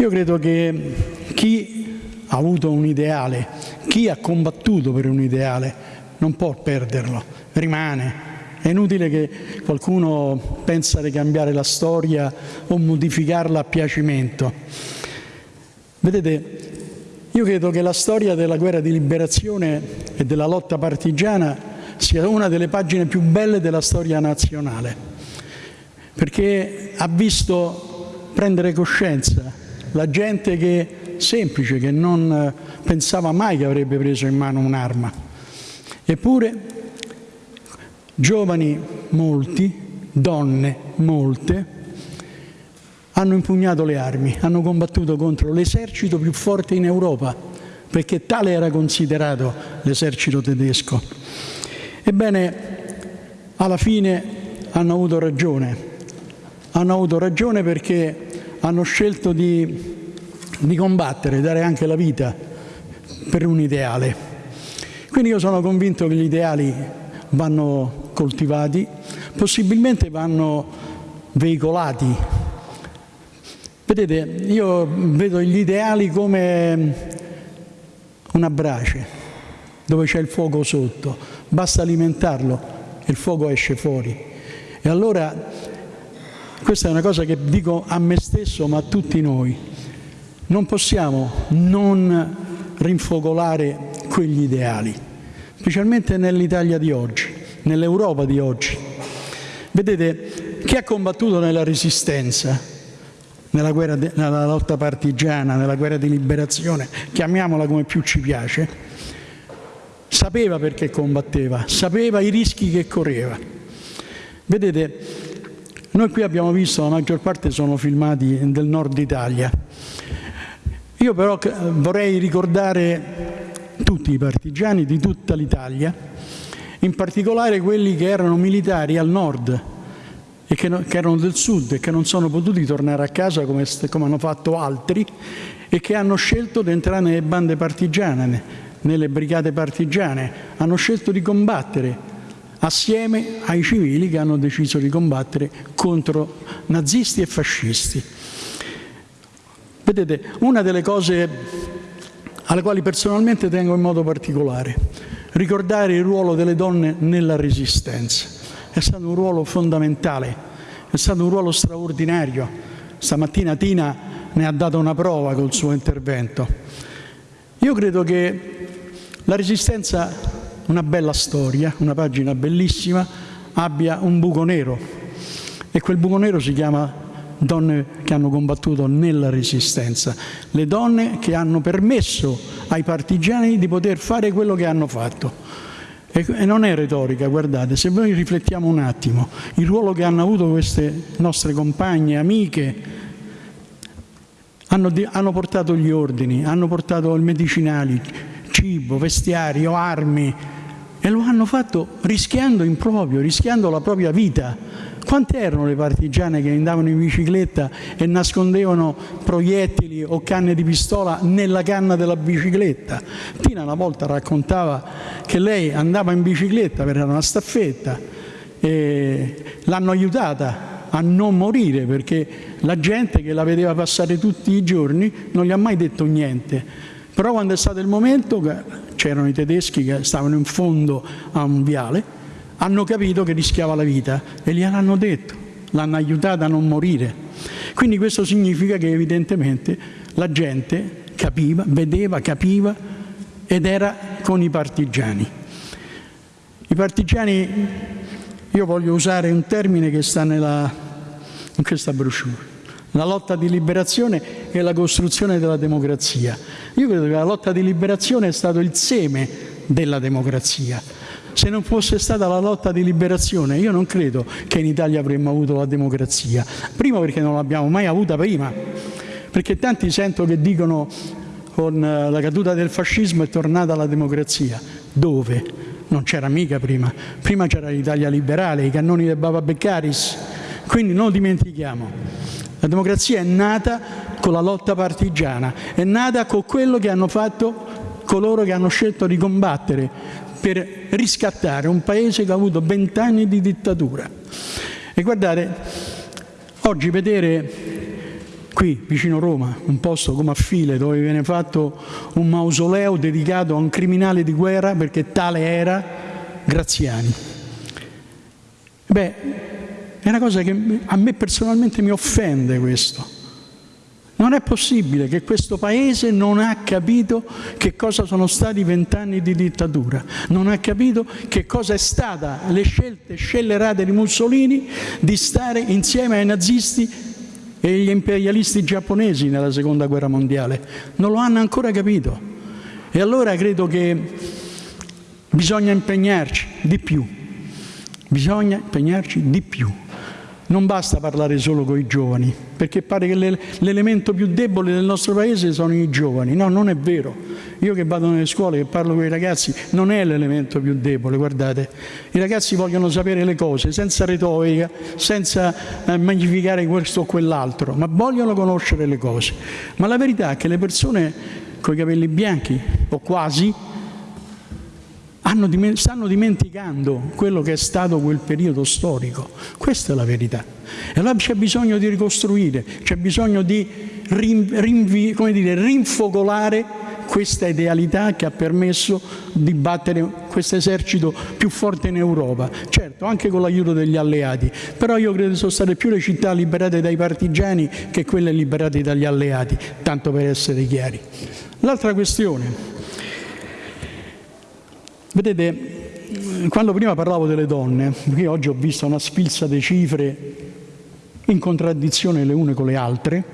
Io credo che chi ha avuto un ideale, chi ha combattuto per un ideale, non può perderlo, rimane. È inutile che qualcuno pensa di cambiare la storia o modificarla a piacimento. Vedete, io credo che la storia della guerra di liberazione e della lotta partigiana sia una delle pagine più belle della storia nazionale, perché ha visto prendere coscienza la gente che, semplice, che non pensava mai che avrebbe preso in mano un'arma. Eppure giovani molti, donne molte, hanno impugnato le armi, hanno combattuto contro l'esercito più forte in Europa, perché tale era considerato l'esercito tedesco. Ebbene, alla fine hanno avuto ragione, hanno avuto ragione perché hanno scelto di, di combattere, dare anche la vita per un ideale. Quindi io sono convinto che gli ideali vanno coltivati, possibilmente vanno veicolati Vedete, io vedo gli ideali come una brace dove c'è il fuoco sotto, basta alimentarlo e il fuoco esce fuori. E allora questa è una cosa che dico a me stesso ma a tutti noi. Non possiamo non rinfocolare quegli ideali, specialmente nell'Italia di oggi, nell'Europa di oggi. Vedete, chi ha combattuto nella resistenza nella, guerra de, nella lotta partigiana, nella guerra di liberazione, chiamiamola come più ci piace, sapeva perché combatteva, sapeva i rischi che correva. Vedete, noi qui abbiamo visto, la maggior parte sono filmati del nord Italia. Io però vorrei ricordare tutti i partigiani di tutta l'Italia, in particolare quelli che erano militari al nord, e che, che, erano del sud e che non sono potuti tornare a casa come, come hanno fatto altri e che hanno scelto di entrare nelle bande partigiane, nelle brigate partigiane, hanno scelto di combattere assieme ai civili che hanno deciso di combattere contro nazisti e fascisti. Vedete, una delle cose alle quali personalmente tengo in modo particolare, ricordare il ruolo delle donne nella resistenza è stato un ruolo fondamentale, è stato un ruolo straordinario. Stamattina Tina ne ha dato una prova col suo intervento. Io credo che la Resistenza, una bella storia, una pagina bellissima, abbia un buco nero e quel buco nero si chiama donne che hanno combattuto nella Resistenza, le donne che hanno permesso ai partigiani di poter fare quello che hanno fatto. E non è retorica, guardate, se noi riflettiamo un attimo, il ruolo che hanno avuto queste nostre compagne, amiche, hanno, hanno portato gli ordini, hanno portato i medicinali, cibo, vestiario, armi, e lo hanno fatto rischiando in proprio, rischiando la propria vita quante erano le partigiane che andavano in bicicletta e nascondevano proiettili o canne di pistola nella canna della bicicletta? Tina una volta raccontava che lei andava in bicicletta per una staffetta e l'hanno aiutata a non morire perché la gente che la vedeva passare tutti i giorni non gli ha mai detto niente. Però quando è stato il momento c'erano i tedeschi che stavano in fondo a un viale hanno capito che rischiava la vita e gliel'hanno detto, l'hanno aiutata a non morire. Quindi questo significa che evidentemente la gente capiva, vedeva, capiva ed era con i partigiani. I partigiani, io voglio usare un termine che sta nella, in questa brochure, la lotta di liberazione e la costruzione della democrazia. Io credo che la lotta di liberazione è stato il seme della democrazia se non fosse stata la lotta di liberazione, io non credo che in Italia avremmo avuto la democrazia. Primo perché non l'abbiamo mai avuta prima, perché tanti sento che dicono con eh, la caduta del fascismo è tornata la democrazia. Dove? Non c'era mica prima. Prima c'era l'Italia liberale, i cannoni del Baba Beccaris. Quindi non dimentichiamo. La democrazia è nata con la lotta partigiana, è nata con quello che hanno fatto coloro che hanno scelto di combattere per riscattare un paese che ha avuto vent'anni di dittatura. E guardate, oggi vedere qui vicino Roma, un posto come a File dove viene fatto un mausoleo dedicato a un criminale di guerra perché tale era Graziani. Beh, è una cosa che a me personalmente mi offende questo. Non è possibile che questo Paese non ha capito che cosa sono stati vent'anni di dittatura, non ha capito che cosa è stata le scelte scellerate di Mussolini di stare insieme ai nazisti e agli imperialisti giapponesi nella seconda guerra mondiale. Non lo hanno ancora capito. E allora credo che bisogna impegnarci di più, bisogna impegnarci di più. Non basta parlare solo con i giovani, perché pare che l'elemento più debole del nostro paese sono i giovani. No, non è vero. Io che vado nelle scuole, che parlo con i ragazzi, non è l'elemento più debole, guardate. I ragazzi vogliono sapere le cose, senza retorica, senza eh, magnificare questo o quell'altro, ma vogliono conoscere le cose. Ma la verità è che le persone con i capelli bianchi, o quasi, stanno dimenticando quello che è stato quel periodo storico. Questa è la verità. E allora c'è bisogno di ricostruire, c'è bisogno di rinvi, dire, rinfocolare questa idealità che ha permesso di battere questo esercito più forte in Europa, certo anche con l'aiuto degli alleati, però io credo che sono state più le città liberate dai partigiani che quelle liberate dagli alleati, tanto per essere chiari. L'altra questione, Vedete, quando prima parlavo delle donne, qui oggi ho visto una sfilza di cifre in contraddizione le une con le altre,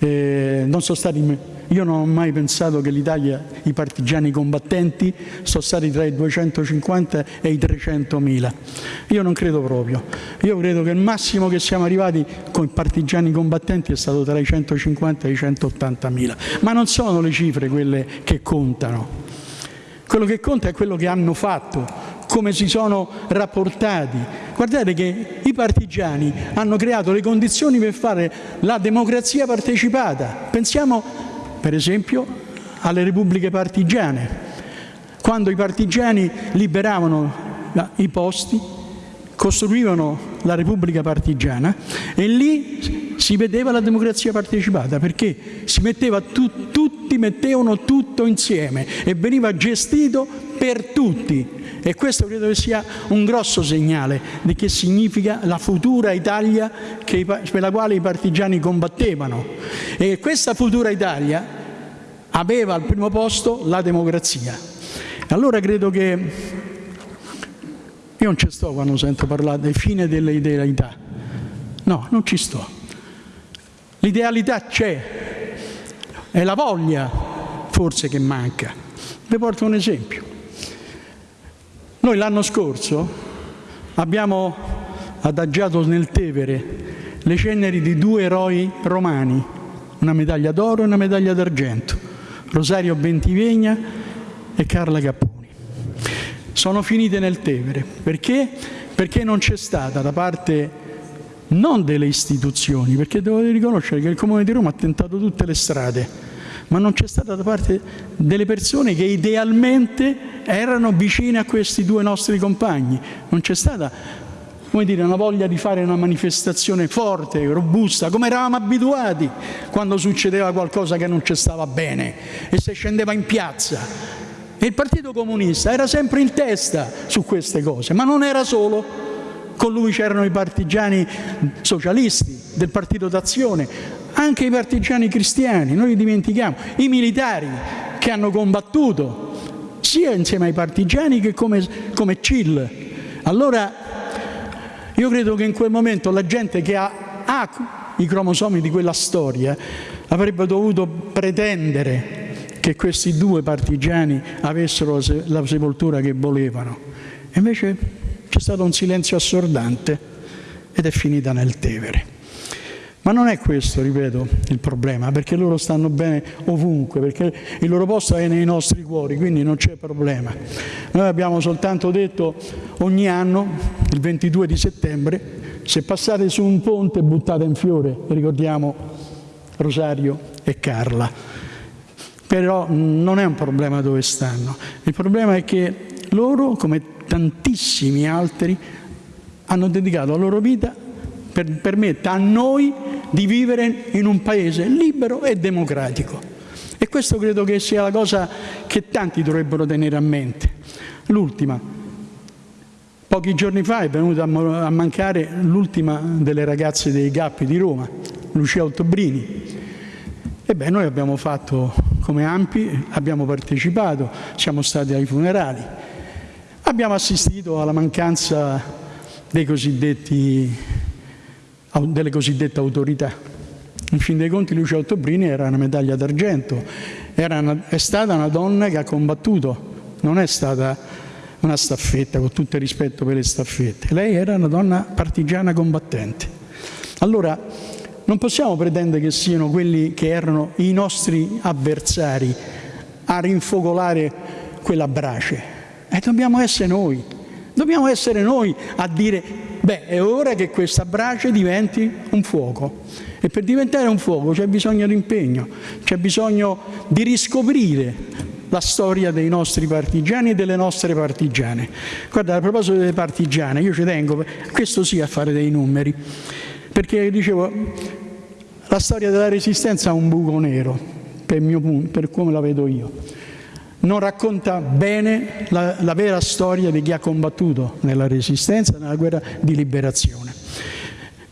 eh, non sono stati, io non ho mai pensato che l'Italia, i partigiani combattenti, sono stati tra i 250 e i 300 mila. Io non credo proprio. Io credo che il massimo che siamo arrivati con i partigiani combattenti è stato tra i 150 e i 180 mila. Ma non sono le cifre quelle che contano. Quello che conta è quello che hanno fatto, come si sono rapportati. Guardate che i partigiani hanno creato le condizioni per fare la democrazia partecipata. Pensiamo, per esempio, alle repubbliche partigiane. Quando i partigiani liberavano i posti, costruivano la Repubblica Partigiana e lì si vedeva la democrazia partecipata perché si metteva tu, tutti mettevano tutto insieme e veniva gestito per tutti e questo credo che sia un grosso segnale di che significa la futura Italia che, per la quale i partigiani combattevano e questa futura Italia aveva al primo posto la democrazia allora credo che io non ci sto quando sento parlare del fine delle idealità. No, non ci sto. L'idealità c'è, è la voglia forse che manca. Vi porto un esempio. Noi l'anno scorso abbiamo adagiato nel Tevere le ceneri di due eroi romani, una medaglia d'oro e una medaglia d'argento, Rosario Bentivegna e Carla Capponi sono finite nel Tevere. Perché? Perché non c'è stata da parte non delle istituzioni, perché devo riconoscere che il Comune di Roma ha tentato tutte le strade, ma non c'è stata da parte delle persone che idealmente erano vicine a questi due nostri compagni. Non c'è stata come dire, una voglia di fare una manifestazione forte, robusta, come eravamo abituati quando succedeva qualcosa che non ci stava bene e si scendeva in piazza e il Partito Comunista era sempre in testa su queste cose, ma non era solo. Con lui c'erano i partigiani socialisti del Partito d'Azione, anche i partigiani cristiani, noi li dimentichiamo, i militari che hanno combattuto sia insieme ai partigiani che come, come CIL. Allora io credo che in quel momento la gente che ha, ha i cromosomi di quella storia avrebbe dovuto pretendere che questi due partigiani avessero la sepoltura che volevano. Invece c'è stato un silenzio assordante ed è finita nel Tevere. Ma non è questo, ripeto, il problema, perché loro stanno bene ovunque, perché il loro posto è nei nostri cuori, quindi non c'è problema. Noi abbiamo soltanto detto ogni anno, il 22 di settembre, se passate su un ponte buttate un fiore, ricordiamo Rosario e Carla però non è un problema dove stanno. Il problema è che loro, come tantissimi altri, hanno dedicato la loro vita per permettere a noi di vivere in un paese libero e democratico. E questo credo che sia la cosa che tanti dovrebbero tenere a mente. L'ultima. Pochi giorni fa è venuta a mancare l'ultima delle ragazze dei Gappi di Roma, Lucia Ottobrini. Ebbene, noi abbiamo fatto come AMPI, abbiamo partecipato, siamo stati ai funerali, abbiamo assistito alla mancanza delle cosiddette autorità. In fin dei conti Lucia Ottobrini era una medaglia d'argento, è stata una donna che ha combattuto, non è stata una staffetta, con tutto il rispetto per le staffette. Lei era una donna partigiana combattente. Allora, non possiamo pretendere che siano quelli che erano i nostri avversari a rinfocolare quella brace. E dobbiamo essere noi, dobbiamo essere noi a dire, beh, è ora che questa brace diventi un fuoco. E per diventare un fuoco c'è bisogno di impegno, c'è bisogno di riscoprire la storia dei nostri partigiani e delle nostre partigiane. Guarda, a proposito delle partigiane, io ci tengo, questo sì, a fare dei numeri, perché dicevo, la storia della resistenza ha un buco nero, per, mio, per come la vedo io. Non racconta bene la, la vera storia di chi ha combattuto nella resistenza, nella guerra di liberazione.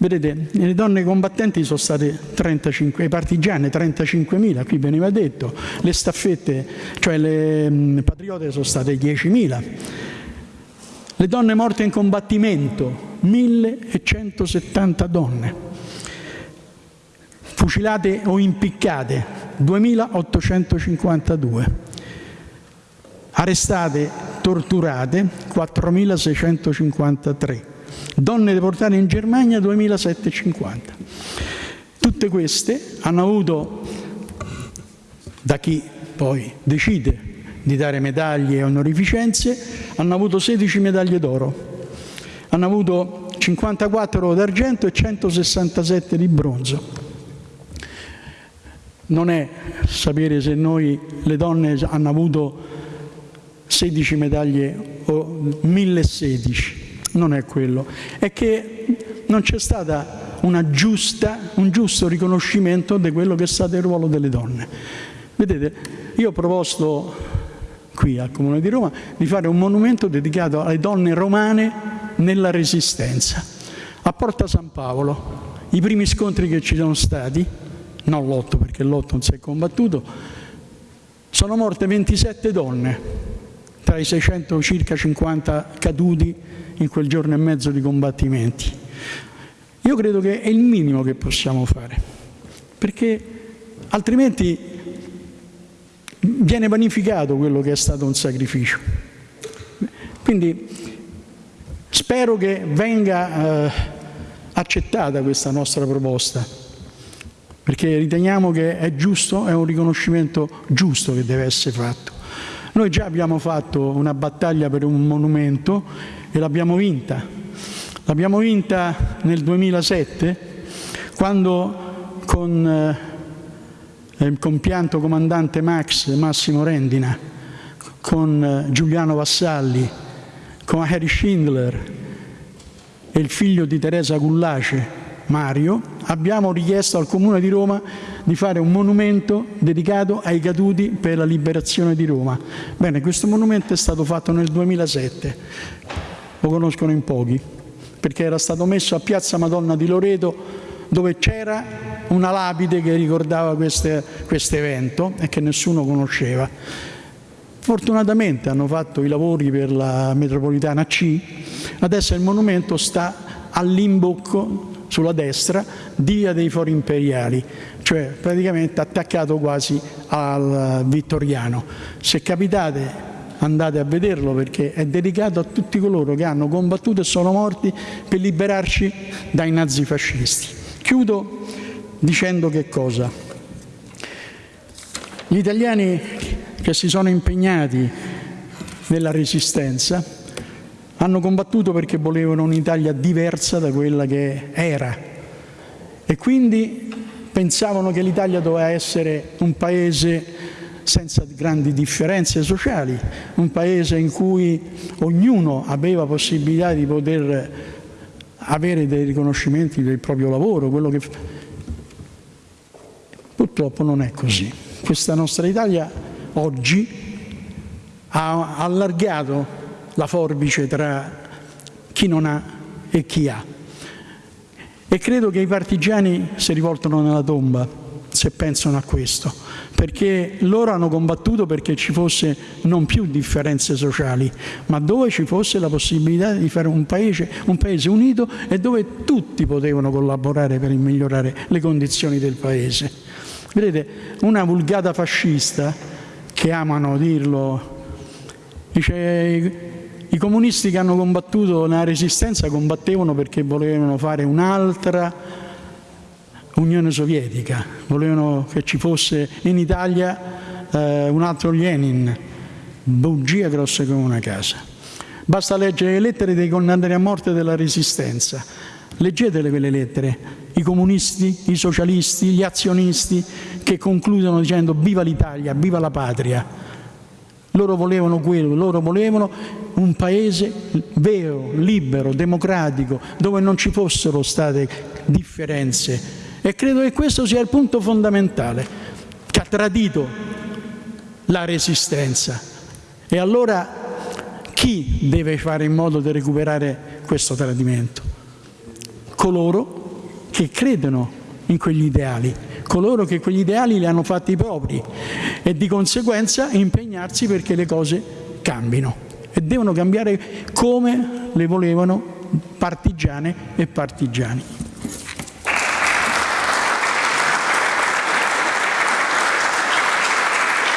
Vedete, le donne combattenti sono state 35, i partigiani 35.000, qui veniva detto, le staffette, cioè le mh, patriote sono state 10.000. Le donne morte in combattimento, 1.170 donne. Fucilate o impiccate, 2.852. Arrestate, torturate, 4.653 donne deportate in Germania 2750. Tutte queste hanno avuto, da chi poi decide di dare medaglie e onorificenze, hanno avuto 16 medaglie d'oro, hanno avuto 54 d'argento e 167 di bronzo. Non è sapere se noi, le donne, hanno avuto 16 medaglie o 1016, non è quello, è che non c'è stato un giusto riconoscimento di quello che è stato il ruolo delle donne. Vedete, io ho proposto qui al Comune di Roma di fare un monumento dedicato alle donne romane nella Resistenza. A Porta San Paolo, i primi scontri che ci sono stati, non l'otto perché l'otto non si è combattuto, sono morte 27 donne tra i 600 circa 50 caduti in quel giorno e mezzo di combattimenti. Io credo che è il minimo che possiamo fare, perché altrimenti viene vanificato quello che è stato un sacrificio. Quindi spero che venga eh, accettata questa nostra proposta, perché riteniamo che è giusto, è un riconoscimento giusto che deve essere fatto. Noi già abbiamo fatto una battaglia per un monumento e l'abbiamo vinta. L'abbiamo vinta nel 2007 quando con eh, il compianto comandante Max Massimo Rendina, con eh, Giuliano Vassalli, con Harry Schindler e il figlio di Teresa Gullace, Mario, abbiamo richiesto al Comune di Roma di fare un monumento dedicato ai caduti per la liberazione di Roma. Bene, questo monumento è stato fatto nel 2007 lo conoscono in pochi, perché era stato messo a Piazza Madonna di Loreto dove c'era una lapide che ricordava questo evento e che nessuno conosceva. Fortunatamente hanno fatto i lavori per la metropolitana C, adesso il monumento sta all'imbocco sulla destra di Via dei Fori Imperiali, cioè praticamente attaccato quasi al Vittoriano. Se capitate andate a vederlo perché è dedicato a tutti coloro che hanno combattuto e sono morti per liberarci dai nazifascisti. Chiudo dicendo che cosa? Gli italiani che si sono impegnati nella resistenza hanno combattuto perché volevano un'Italia diversa da quella che era e quindi pensavano che l'Italia doveva essere un paese senza grandi differenze sociali, un paese in cui ognuno aveva possibilità di poter avere dei riconoscimenti del proprio lavoro, quello che Purtroppo non è così. Questa nostra Italia oggi ha allargato la forbice tra chi non ha e chi ha. E credo che i partigiani si rivoltano nella tomba se pensano a questo, perché loro hanno combattuto perché ci fosse non più differenze sociali, ma dove ci fosse la possibilità di fare un paese, un paese unito e dove tutti potevano collaborare per migliorare le condizioni del paese. Vedete, una vulgata fascista, che amano dirlo, dice i comunisti che hanno combattuto nella resistenza combattevano perché volevano fare un'altra Unione Sovietica, volevano che ci fosse in Italia eh, un altro Lenin, bugia grossa come una casa. Basta leggere le lettere dei condannati a morte della Resistenza, leggetele quelle lettere, i comunisti, i socialisti, gli azionisti che concludono dicendo viva l'Italia, viva la patria. Loro volevano quello, loro volevano un paese vero, libero, democratico, dove non ci fossero state differenze e credo che questo sia il punto fondamentale, che ha tradito la resistenza. E allora chi deve fare in modo di recuperare questo tradimento? Coloro che credono in quegli ideali, coloro che quegli ideali li hanno fatti propri e di conseguenza impegnarsi perché le cose cambino e devono cambiare come le volevano partigiane e partigiani.